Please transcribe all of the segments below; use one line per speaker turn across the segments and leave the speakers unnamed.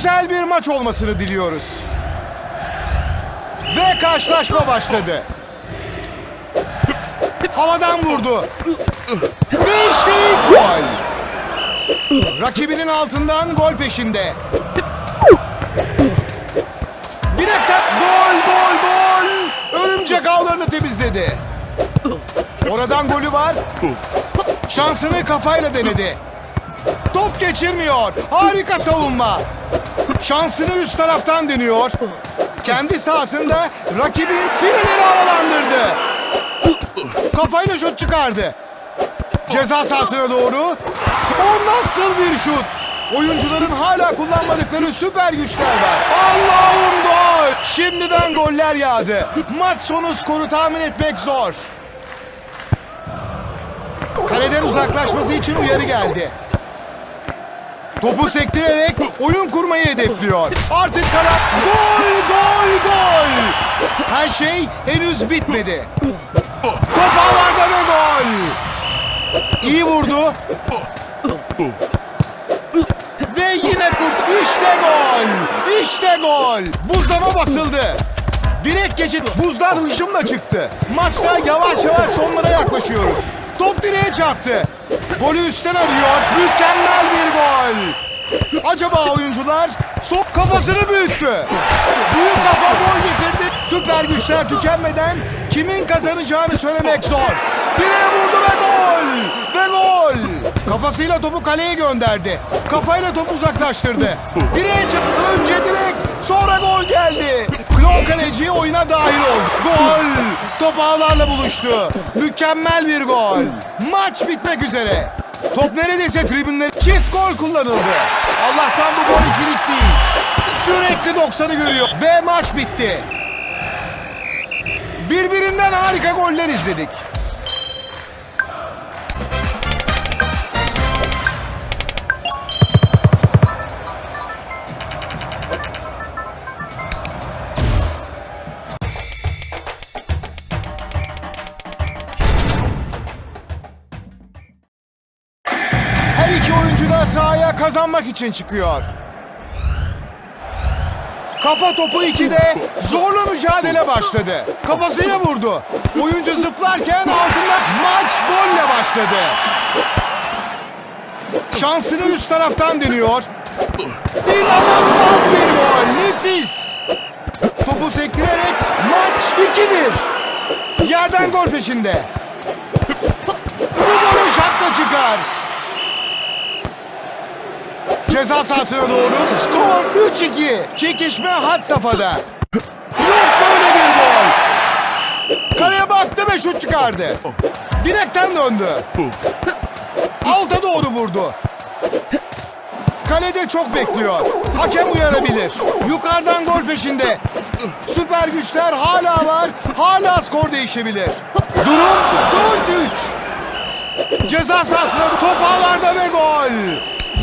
Güzel bir maç olmasını diliyoruz. Ve karşılaşma başladı. Havadan vurdu. Ve işte gol. Rakibinin altından gol peşinde. Direkten gol gol gol. Örümcek ağlarını temizledi. Oradan golü var. Şansını kafayla denedi. Top geçirmiyor. Harika savunma. Şansını üst taraftan deniyor. Kendi sahasında rakibin fileleri havalandırdı. Kafayla şut çıkardı. Ceza sahasına doğru. O nasıl bir şut? Oyuncuların hala kullanmadıkları süper güçler var. Allah'ım gol! Şimdiden goller yağdı. Maç sonu skoru tahmin etmek zor. Kaleden uzaklaşması için uyarı geldi. Topu sektirerek oyun kurmayı hedefliyor. Artık kanat gol gol gol. Her şey henüz bitmedi. Top ağlarda ve gol. İyi vurdu. Ve yine kurt. İşte gol. İşte gol. Buzlama basıldı. Direkt geçit buzdan hışımla çıktı. Maçta yavaş yavaş sonlara yaklaşıyoruz. Top direğe çarptı. Golü üstten arıyor. Mükemmel bir gol. Acaba oyuncular sok kafasını büyüttü. Büyük kafa gol getirdi. Süper güçler tükenmeden kimin kazanacağını söylemek zor. Direğe vurdu ve gol. Ve gol. Kafasıyla topu kaleye gönderdi. Kafayla topu uzaklaştırdı. Direğe çıktı. Önce direk sonra gol geldi. Klon kaleci oyuna dahil oldu. Gol. Top ağlarla buluştu. Mükemmel bir gol. Maç bitmek üzere. Top neredeyse tribünler çift gol kullanıldı. Allah'tan bu gol ikilik değil. Sürekli 90'ı görüyor ve maç bitti. Birbirinden harika goller izledik. Kazanmak için çıkıyor. Kafa topu 2'de zorlu mücadele başladı. Kafasıyla vurdu. Oyuncu zıplarken altında maç golle başladı. Şansını üst taraftan deniyor. İnanılmaz bir gol. Nefis. Topu sektirerek maç 2-1. Yerden gol peşinde. Bu golü şapka çıkar. Ceza sahasına doğru skor 3-2. Çekişme had safhada. Yok böyle bir gol. Kaleye baktı ve şut çıkardı. Direkten döndü. Alta doğru vurdu. Kalede çok bekliyor. Hakem uyarabilir. Yukarıdan gol peşinde. Süper güçler hala var. Hala skor değişebilir. Durum 4-3. Ceza sahasına top ağlarda ve gol.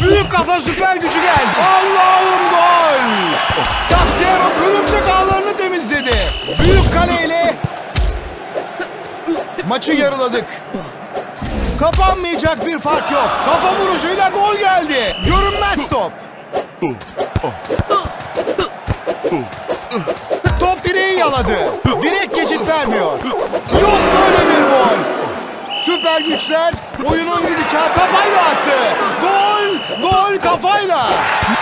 Büyük kafa süper gücü geldi. Allah'ım gol. Saksero örümcek ağlarını temizledi. Büyük kaleyle maçı yarıladık. Kapanmayacak bir fark yok. Kafa vuruşuyla gol geldi. Görünmez top. Top direği yaladı. Direk geçit vermiyor. Yok böyle bir gol. Süper güçler oyunun gidişatı kafayla attı. Gol, gol kafayla.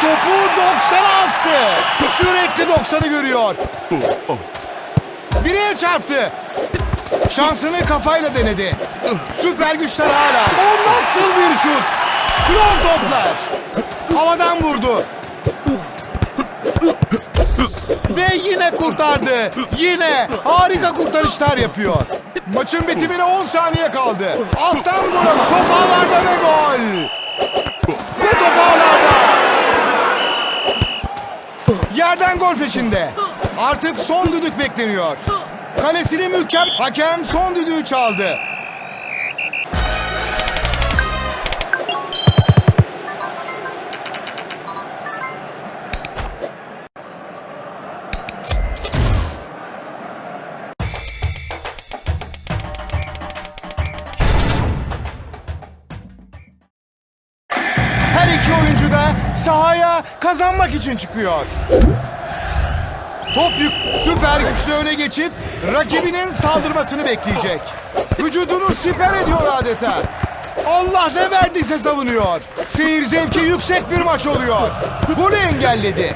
Topu 90'a astı. Sürekli 90'ı görüyor. Direğe çarptı. Şansını kafayla denedi. Süper güçler hala. O nasıl bir şut? Klon toplar. Havadan vurdu. Ve yine kurtardı. Yine harika kurtarışlar yapıyor. Maçın bitimine 10 saniye kaldı. Alttan ama top ağlarda ve gol. Ve top ağlarda. Yerden gol peşinde. Artık son düdük bekleniyor. Kalesini mükemmel. Hakem son düdüğü çaldı. Sahaya kazanmak için çıkıyor. Top yük süper güçlü öne geçip rakibinin saldırmasını bekleyecek. Vücudunu siper ediyor adeta. Allah ne verdiyse savunuyor. Seyir zevki yüksek bir maç oluyor. Golü engelledi.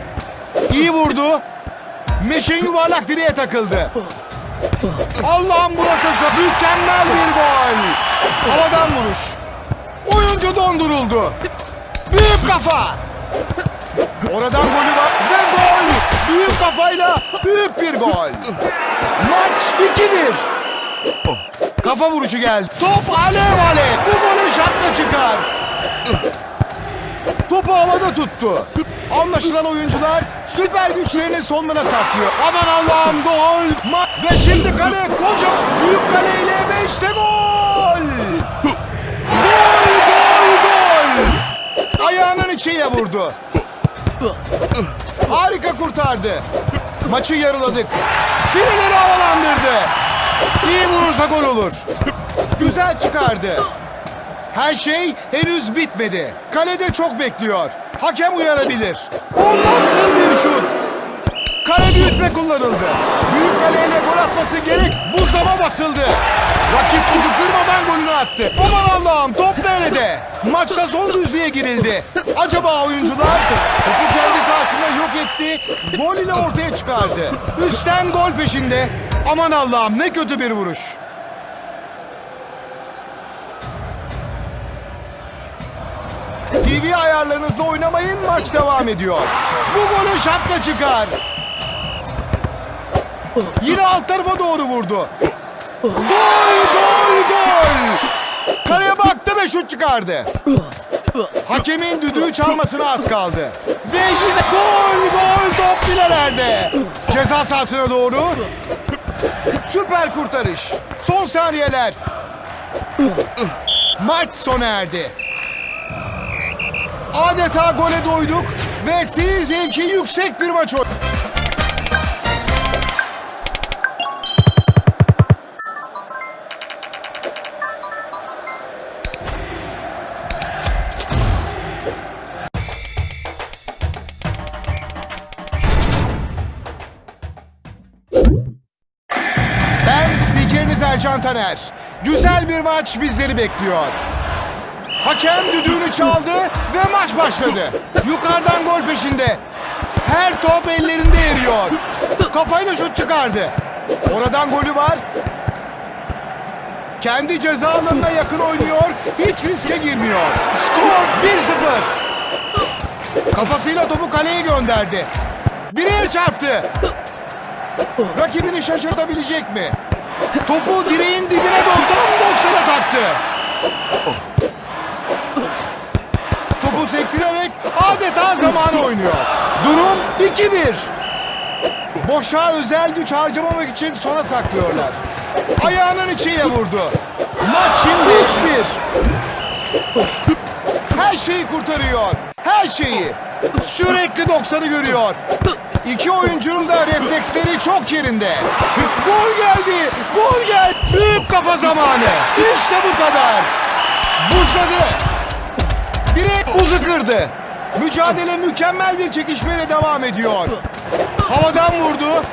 İyi vurdu. Meşin yuvarlak direğe takıldı. Allah'ım burası mükemmel bir gol. Havadan vuruş. Oyuncu donduruldu. Büyük kafa. Oradan golü var ve gol. Büyük kafayla büyük bir gol. Maç 2-1. Kafa vuruşu geldi. Top alev alev. Bu golü şapka çıkar. Topu havada tuttu. Anlaşılan oyuncular süper güçlerini sonlara saklıyor. Aman Allah'ım gol. Ve şimdi kale koca büyük kaleyle ve işte. Gol Ayağının içiyle vurdu. Harika kurtardı. Maçı yarıladık. Fileleri havalandırdı. İyi vurursa gol olur. Güzel çıkardı. Her şey henüz bitmedi. Kalede çok bekliyor. Hakem uyarabilir. O nasıl bir şut? Kale büyütme kullanıldı. Büyük kaleyle gol atması gerek. Buzdama basıldı. Rakip buzu kırmadan golünü attı. Aman Allah'ım top nerede? Maçta son düzlüğe girildi. Acaba oyuncular topu kendi sahasında yok etti. Gol ile ortaya çıkardı. Üstten gol peşinde. Aman Allah'ım ne kötü bir vuruş. TV ayarlarınızla oynamayın maç devam ediyor. Bu golü şapka çıkar. Yine alt tarafa doğru vurdu. Gol gol gol. Kaleye baktı ve şut çıkardı. Hakemin düdüğü çalmasına az kaldı. Ve yine gol gol top filelerde. Ceza sahasına doğru. Süper kurtarış. Son saniyeler. Maç sona erdi. Adeta gole doyduk ve seyir zevki yüksek bir maç oldu. Taner. Güzel bir maç bizleri bekliyor. Hakem düdüğünü çaldı ve maç başladı. Yukarıdan gol peşinde. Her top ellerinde eriyor. Kafayla şut çıkardı. Oradan golü var. Kendi ceza alanına yakın oynuyor. Hiç riske girmiyor. Skor 1-0. Kafasıyla topu kaleye gönderdi. Direğe çarptı. Rakibini şaşırtabilecek mi? Topu direğin dibine tam 90'a taktı. Topu sektirerek adeta zaman oynuyor. Durum 2-1. Boşa özel güç harcamamak için sona saklıyorlar. Ayağının içiyle vurdu. Maç şimdi 3-1. Her şeyi kurtarıyor. Her şeyi. Sürekli 90'ı görüyor. İki oyuncunun da refleksleri çok yerinde. Gol geldi. Gol geldi. Büyük kafa zamanı. İşte bu kadar. Buzladı. Direkt buzu kırdı. Mücadele mükemmel bir çekişmeyle devam ediyor. Havadan vurdu.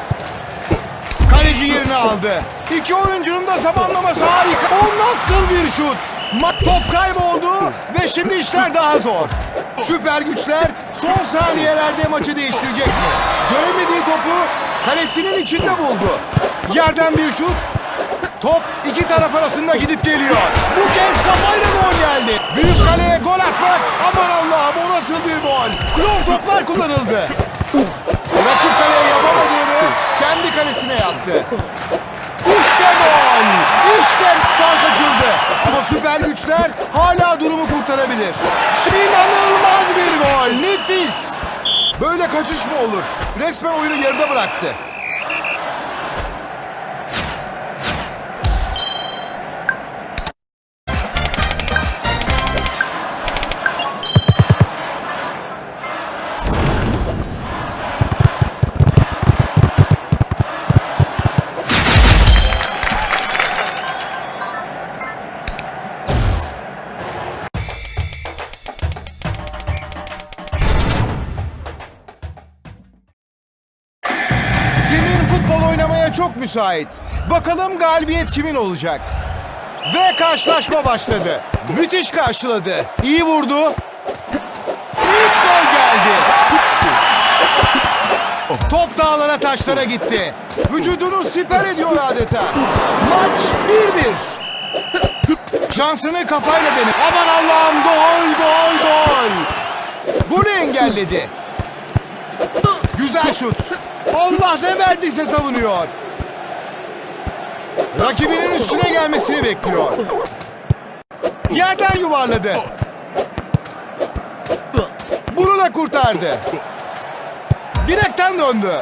Kaleci yerini aldı. İki oyuncunun da zamanlaması harika. O nasıl bir şut? Top kayboldu ve şimdi işler daha zor. Süper güçler son saniyelerde maçı değiştirecek mi? Göremediği topu kalesinin içinde buldu. Yerden bir şut. Top iki taraf arasında gidip geliyor. Bu kez kafayla gol geldi. Büyük kaleye gol atmak. Aman Allah'ım o nasıl bir gol. Long toplar kullanıldı. Rakip kaleye yapamadığını kendi kalesine yaptı. İşte gol! İşte fark açıldı. Ama süper güçler hala durumu kurtarabilir. İnanılmaz bir gol. Nefis. Böyle kaçış mı olur? Resmen oyunu yarıda bıraktı. Oynamaya çok müsait. Bakalım galibiyet kimin olacak? Ve karşılaşma başladı. Müthiş karşıladı. İyi vurdu. İlk gol geldi. Top dağlara taşlara gitti. Vücudunu siper ediyor adeta. Maç 1-1. Şansını kafayla denir. Aman Allah'ım gol gol gol. Golü engelledi. Güzel şut. Allah ne verdiyse savunuyor. Rakibinin üstüne gelmesini bekliyor. Yerden yuvarladı. Bunu da kurtardı. Direkten döndü.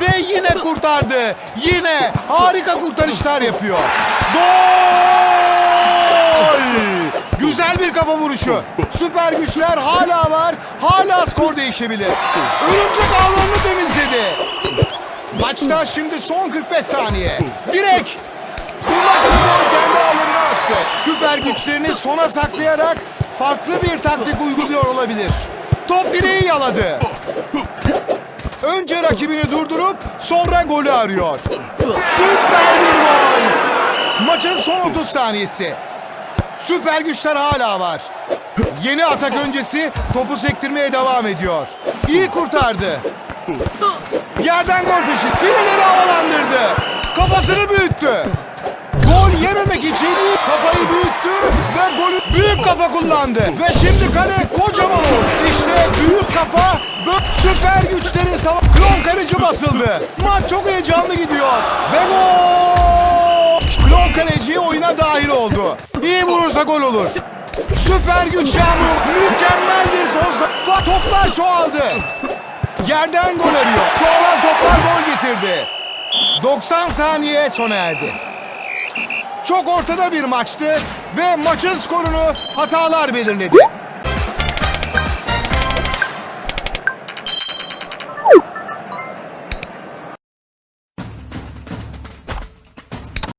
Ve yine kurtardı. Yine harika kurtarışlar yapıyor. Gol! Güzel bir kafa vuruşu. Süper güçler hala var. Hala skor değişebilir. Örümcek ağlarını temizledi. Maçta şimdi son 45 saniye. Direk. Spor kendi ağlarına attı. Süper güçlerini sona saklayarak farklı bir taktik uyguluyor olabilir. Top direği yaladı. Önce rakibini durdurup sonra golü arıyor. Süper bir gol. Maçın son 30 saniyesi. Süper güçler hala var. Yeni atak öncesi topu sektirmeye devam ediyor. İyi kurtardı. Yerden gol peşi. Fileleri havalandırdı. Kafasını büyüttü. Gol yememek için kafayı büyüttü ve golü büyük kafa kullandı. Ve şimdi kale kocaman oldu. İşte büyük kafa süper güçlerin savaş. Klon kaleci basıldı. Maç çok heyecanlı gidiyor. Ve gol! Klon kaleci oyuna dahil oldu. İyi vurursa gol olur. Süper güç yağmur. Mükemmel bir son Toplar çoğaldı. Yerden gol arıyor. Çoğalan toplar gol getirdi. 90 saniye sona erdi. Çok ortada bir maçtı ve maçın skorunu hatalar belirledi.